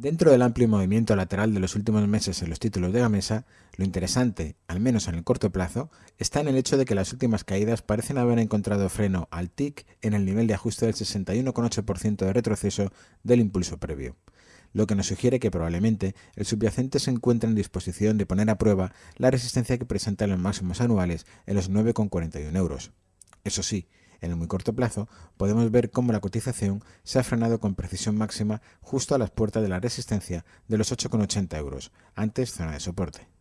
Dentro del amplio movimiento lateral de los últimos meses en los títulos de Gamesa, lo interesante, al menos en el corto plazo, está en el hecho de que las últimas caídas parecen haber encontrado freno al TIC en el nivel de ajuste del 61,8% de retroceso del impulso previo, lo que nos sugiere que probablemente el subyacente se encuentre en disposición de poner a prueba la resistencia que presenta en los máximos anuales en los 9,41 euros. Eso sí, en el muy corto plazo, podemos ver cómo la cotización se ha frenado con precisión máxima justo a las puertas de la resistencia de los 8,80 euros, antes zona de soporte.